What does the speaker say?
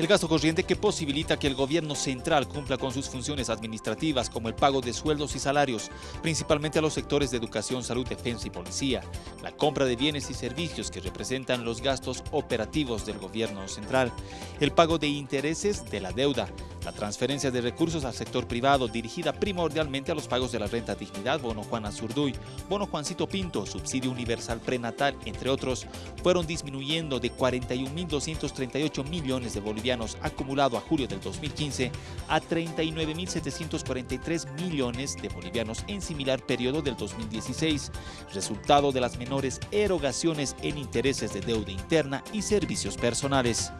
El gasto corriente que posibilita que el gobierno central cumpla con sus funciones administrativas como el pago de sueldos y salarios, principalmente a los sectores de educación, salud, defensa y policía, la compra de bienes y servicios que representan los gastos operativos del gobierno central, el pago de intereses de la deuda, la transferencia de recursos al sector privado dirigida primordialmente a los pagos de la renta dignidad, bono Juana Zurduy, bono Juancito Pinto, subsidio universal prenatal, entre otros, fueron disminuyendo de 41.238 millones de bolivianos acumulado a julio del 2015 a 39.743 millones de bolivianos en similar periodo del 2016, resultado de las menores erogaciones en intereses de deuda interna y servicios personales.